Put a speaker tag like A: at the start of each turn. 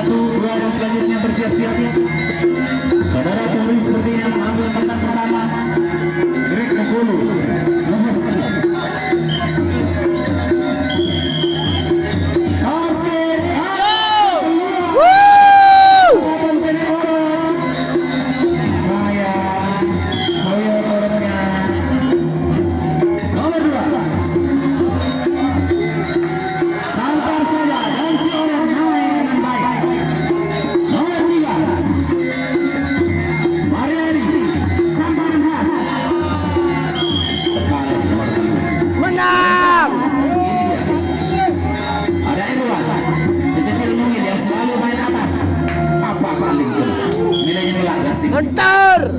A: satu dua dan selanjutnya bersiap-siap saudara
B: ¡Cantar!